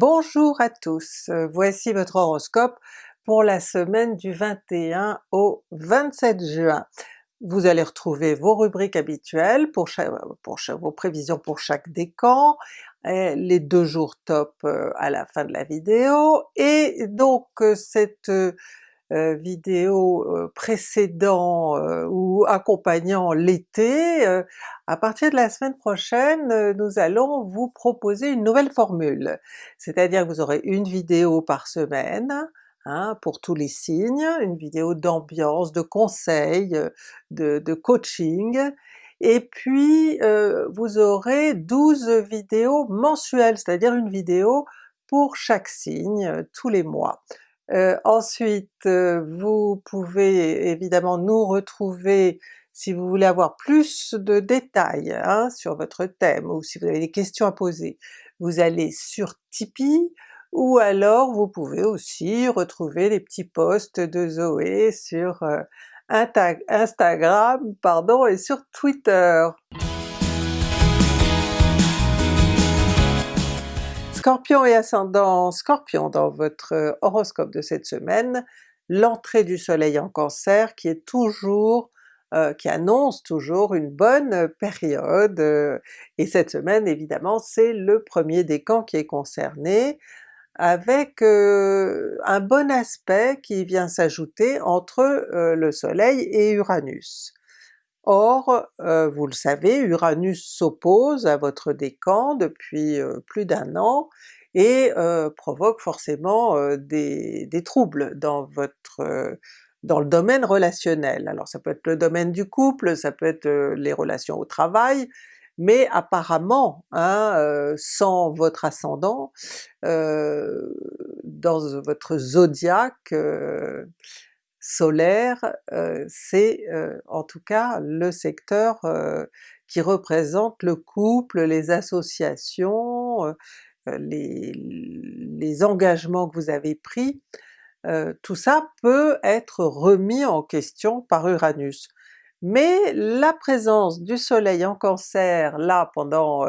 Bonjour à tous, euh, voici votre horoscope pour la semaine du 21 au 27 juin. Vous allez retrouver vos rubriques habituelles pour, vos prévisions pour chaque décan, les deux jours top euh, à la fin de la vidéo, et donc euh, cette euh, vidéo euh, précédant euh, ou accompagnant l'été, à partir de la semaine prochaine nous allons vous proposer une nouvelle formule. C'est-à-dire que vous aurez une vidéo par semaine, Hein, pour tous les signes, une vidéo d'ambiance, de conseils, de, de coaching, et puis euh, vous aurez 12 vidéos mensuelles, c'est-à-dire une vidéo pour chaque signe tous les mois. Euh, ensuite, euh, vous pouvez évidemment nous retrouver si vous voulez avoir plus de détails hein, sur votre thème ou si vous avez des questions à poser. Vous allez sur Tipeee, ou alors vous pouvez aussi retrouver les petits posts de Zoé sur euh, Instagram pardon, et sur Twitter. Scorpion et ascendant Scorpion dans votre euh, horoscope de cette semaine, l'entrée du soleil en Cancer qui est toujours euh, qui annonce toujours une bonne période, euh, et cette semaine évidemment c'est le premier décan qui est concerné, avec un bon aspect qui vient s'ajouter entre le soleil et Uranus. Or, euh, vous le savez, Uranus s'oppose à votre décan depuis euh, plus d'un an et euh, provoque forcément des, troubles dans votre dans le domaine relationnel. Alors ça peut être le domaine du couple, ça peut être les relations au travail, mais apparemment, hein, sans votre ascendant, dans votre zodiaque, solaire, c'est en tout cas le secteur qui représente le couple, les associations, les, les, engagements que vous avez pris, tout ça peut être remis en question par Uranus. Mais la présence du soleil en Cancer là pendant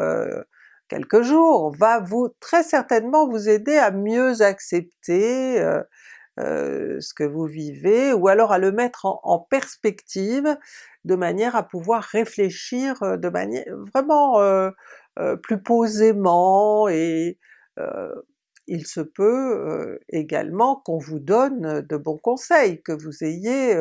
quelques jours va vous très certainement vous aider à mieux accepter euh, ce que vous vivez, ou alors à le mettre en, perspective de manière à pouvoir réfléchir euh, de manière vraiment euh, plus posément, et il se peut également qu'on vous donne de bons conseils, que vous ayez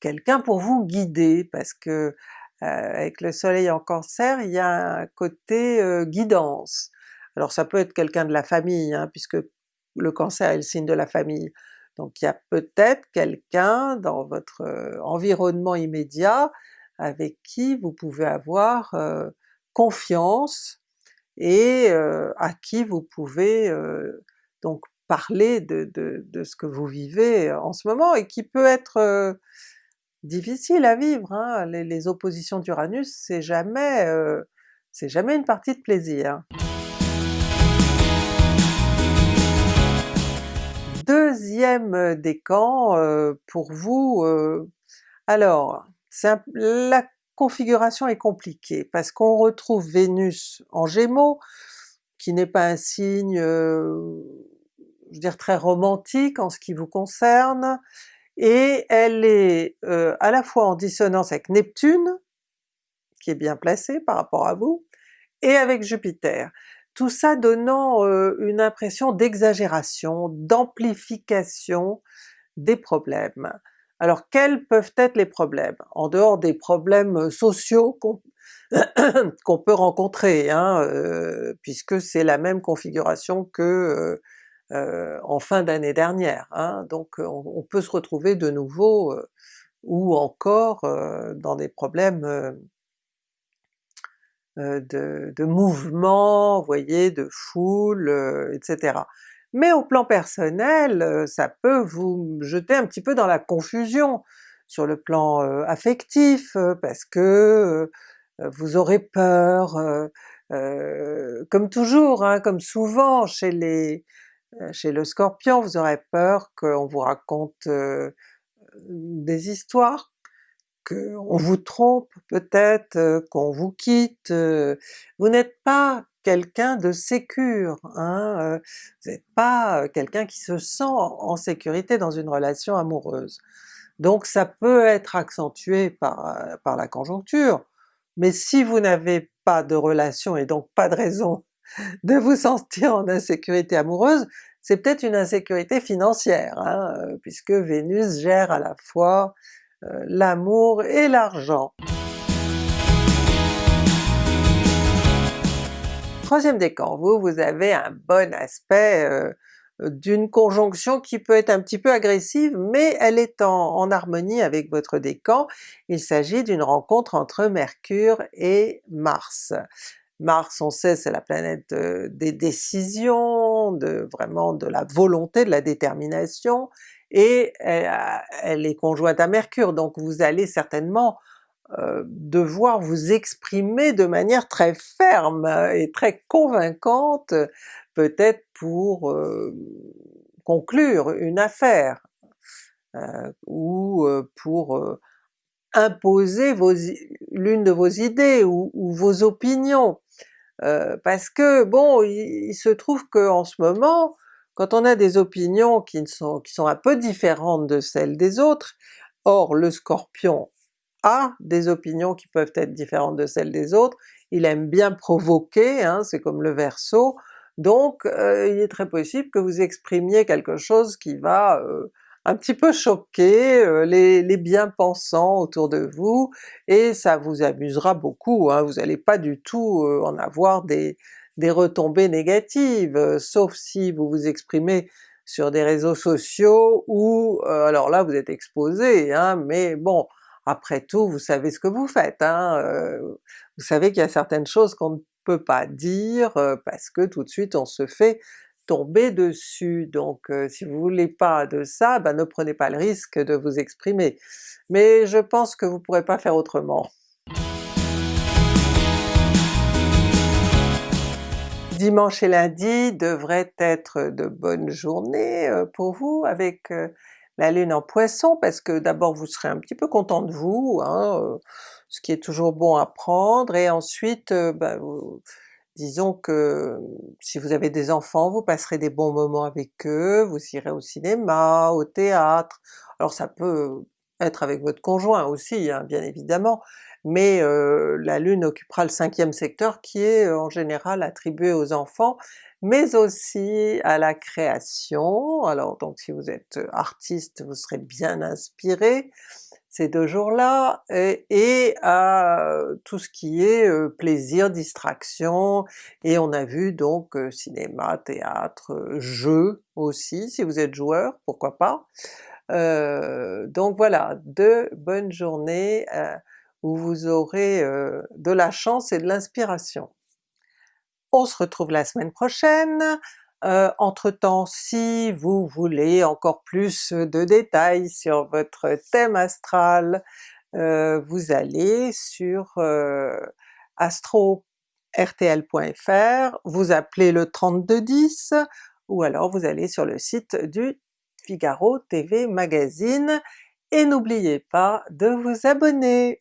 quelqu'un pour vous guider, parce que avec le soleil en Cancer, il y a un côté guidance. Alors ça peut être quelqu'un de la famille, hein, puisque le cancer est le signe de la famille. Donc il y a peut-être quelqu'un dans votre euh, environnement immédiat avec qui vous pouvez avoir euh, confiance et euh, à qui vous pouvez donc parler de, ce que vous vivez en ce moment et qui peut être difficile à vivre. Hein. Les, les, oppositions d'Uranus c'est jamais, jamais une partie de plaisir. Deuxième décan pour vous, alors la configuration est compliquée parce qu'on retrouve Vénus en Gémeaux, qui n'est pas un signe, je veux dire très romantique en ce qui vous concerne, et elle est à la fois en dissonance avec Neptune, qui est bien placé par rapport à vous, et avec Jupiter tout ça donnant une impression d'exagération, d'amplification des problèmes. Alors quels peuvent être les problèmes? En dehors des problèmes sociaux qu'on peut rencontrer, hein, puisque c'est la même configuration que en fin d'année dernière, hein, donc on, peut se retrouver de nouveau ou encore dans des problèmes euh, de, de mouvement, vous voyez, de foule, euh, etc. Mais au plan personnel, euh, ça peut vous jeter un petit peu dans la confusion sur le plan affectif, parce que vous aurez peur, comme toujours, hein, comme souvent chez les chez le Scorpion, vous aurez peur qu'on vous raconte des histoires qu'on vous trompe peut-être, qu'on vous quitte, vous n'êtes pas quelqu'un de sécure, hein, vous n'êtes pas quelqu'un qui se sent en sécurité dans une relation amoureuse. Donc ça peut être accentué par, par la conjoncture, mais si vous n'avez pas de relation et donc pas de raison de vous sentir en insécurité amoureuse, c'est peut-être une insécurité financière, hein, puisque Vénus gère à la fois l'amour et l'argent. Troisième décan, vous, vous avez un bon aspect d'une conjonction qui peut être un petit peu agressive, mais elle est en, harmonie avec votre décan. Il s'agit d'une rencontre entre Mercure et Mars. Mars, on sait, c'est la planète des décisions, vraiment de la volonté, de la détermination, et elle, est conjointe à Mercure, donc vous allez certainement devoir vous exprimer de manière très ferme et très convaincante, peut-être pour conclure une affaire, ou pour imposer l'une de vos idées ou, vos opinions. parce que bon, il, se trouve qu'en ce moment, quand on a des opinions qui sont, qui sont un peu différentes de celles des autres, or le Scorpion a des opinions qui peuvent être différentes de celles des autres, il aime bien provoquer, hein, c'est comme le Verseau, donc euh, il est très possible que vous exprimiez quelque chose qui va euh, un petit peu choquer euh, les, bien-pensants autour de vous, et ça vous amusera beaucoup, hein, vous n'allez pas du tout en avoir des, des retombées négatives, sauf si vous vous exprimez sur des réseaux sociaux où, alors là vous êtes exposé, hein, mais bon, après tout vous savez ce que vous faites, hein, vous savez qu'il y a certaines choses qu'on ne peut pas dire parce que tout de suite on se fait tomber dessus, donc si vous voulez pas de ça, ben ne prenez pas le risque de vous exprimer. Mais je pense que vous pourrez pas faire autrement. Dimanche et lundi devraient être de bonnes journées pour vous avec la Lune en Poisson, parce que d'abord vous serez un petit peu content de vous, hein, ce qui est toujours bon à prendre, et ensuite ben, disons que si vous avez des enfants, vous passerez des bons moments avec eux, vous irez au cinéma, au théâtre, alors ça peut être avec votre conjoint aussi hein, bien évidemment, mais la Lune occupera le cinquième secteur qui est en général attribué aux enfants, mais aussi à la création, alors donc si vous êtes artiste vous serez bien inspiré ces deux jours-là, et, à tout ce qui est plaisir, distraction, et on a vu donc cinéma, théâtre, jeux aussi, si vous êtes joueur, pourquoi pas. donc voilà, deux bonnes journées où vous aurez de la chance et de l'inspiration. On se retrouve la semaine prochaine, entre-temps si vous voulez encore plus de détails sur votre thème astral, vous allez sur astro-rtl.fr, vous appelez le 3210, ou alors vous allez sur le site du Figaro TV Magazine, et n'oubliez pas de vous abonner!